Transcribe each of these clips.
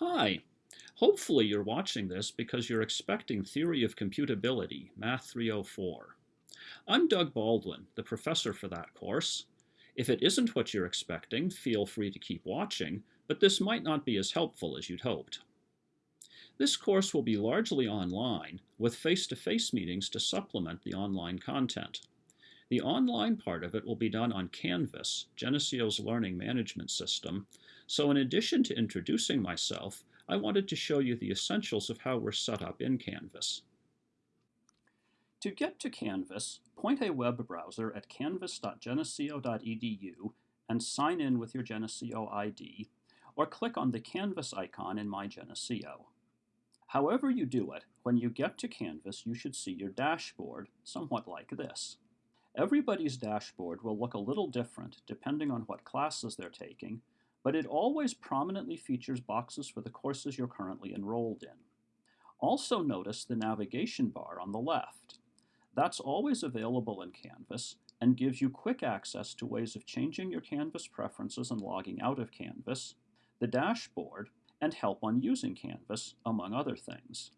Hi. Hopefully you're watching this because you're expecting Theory of Computability, Math 304. I'm Doug Baldwin, the professor for that course. If it isn't what you're expecting, feel free to keep watching, but this might not be as helpful as you'd hoped. This course will be largely online, with face-to-face -face meetings to supplement the online content. The online part of it will be done on Canvas, Geneseo's learning management system, so in addition to introducing myself, I wanted to show you the essentials of how we're set up in Canvas. To get to Canvas, point a web browser at canvas.geneseo.edu and sign in with your Geneseo ID, or click on the Canvas icon in My Geneseo. However you do it, when you get to Canvas, you should see your dashboard, somewhat like this. Everybody's dashboard will look a little different depending on what classes they're taking, but it always prominently features boxes for the courses you're currently enrolled in. Also notice the navigation bar on the left. That's always available in Canvas and gives you quick access to ways of changing your Canvas preferences and logging out of Canvas, the dashboard, and help on using Canvas, among other things.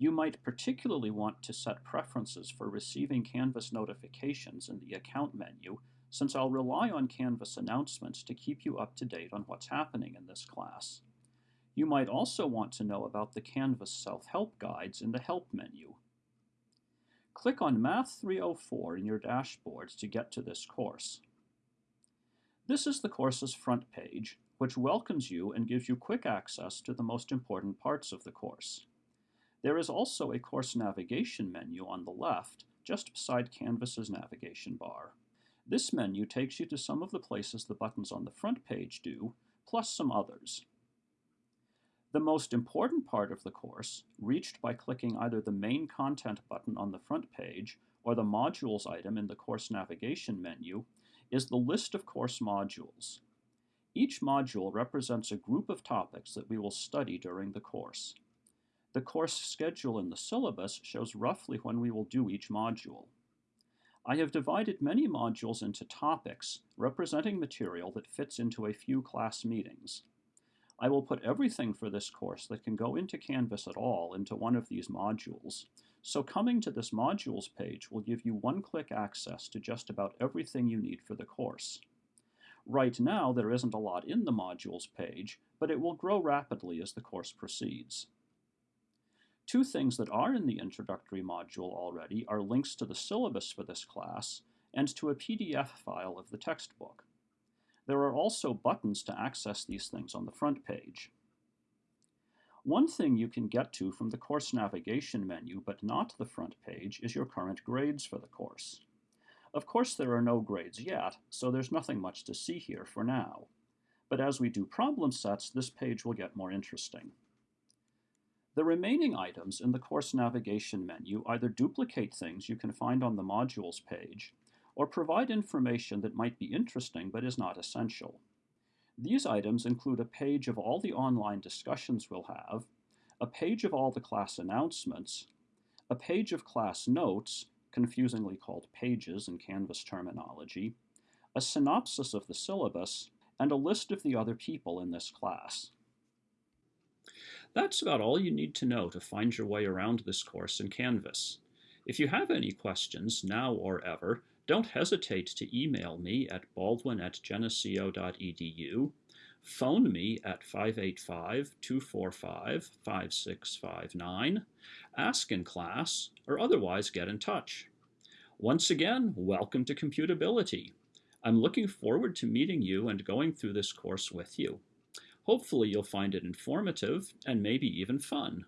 You might particularly want to set preferences for receiving Canvas notifications in the Account menu, since I'll rely on Canvas announcements to keep you up to date on what's happening in this class. You might also want to know about the Canvas self-help guides in the Help menu. Click on Math 304 in your dashboard to get to this course. This is the course's front page, which welcomes you and gives you quick access to the most important parts of the course. There is also a course navigation menu on the left, just beside Canvas's navigation bar. This menu takes you to some of the places the buttons on the front page do, plus some others. The most important part of the course, reached by clicking either the Main Content button on the front page or the Modules item in the Course Navigation menu, is the list of course modules. Each module represents a group of topics that we will study during the course. The course schedule in the syllabus shows roughly when we will do each module. I have divided many modules into topics, representing material that fits into a few class meetings. I will put everything for this course that can go into Canvas at all into one of these modules, so coming to this modules page will give you one-click access to just about everything you need for the course. Right now, there isn't a lot in the modules page, but it will grow rapidly as the course proceeds. Two things that are in the introductory module already are links to the syllabus for this class and to a PDF file of the textbook. There are also buttons to access these things on the front page. One thing you can get to from the course navigation menu, but not the front page, is your current grades for the course. Of course there are no grades yet, so there's nothing much to see here for now. But as we do problem sets, this page will get more interesting. The remaining items in the course navigation menu either duplicate things you can find on the modules page, or provide information that might be interesting but is not essential. These items include a page of all the online discussions we'll have, a page of all the class announcements, a page of class notes, confusingly called pages in Canvas terminology, a synopsis of the syllabus, and a list of the other people in this class. That's about all you need to know to find your way around this course in Canvas. If you have any questions, now or ever, don't hesitate to email me at baldwin at geneseo.edu, phone me at 585-245-5659, ask in class, or otherwise get in touch. Once again, welcome to Computability. I'm looking forward to meeting you and going through this course with you. Hopefully you'll find it informative and maybe even fun.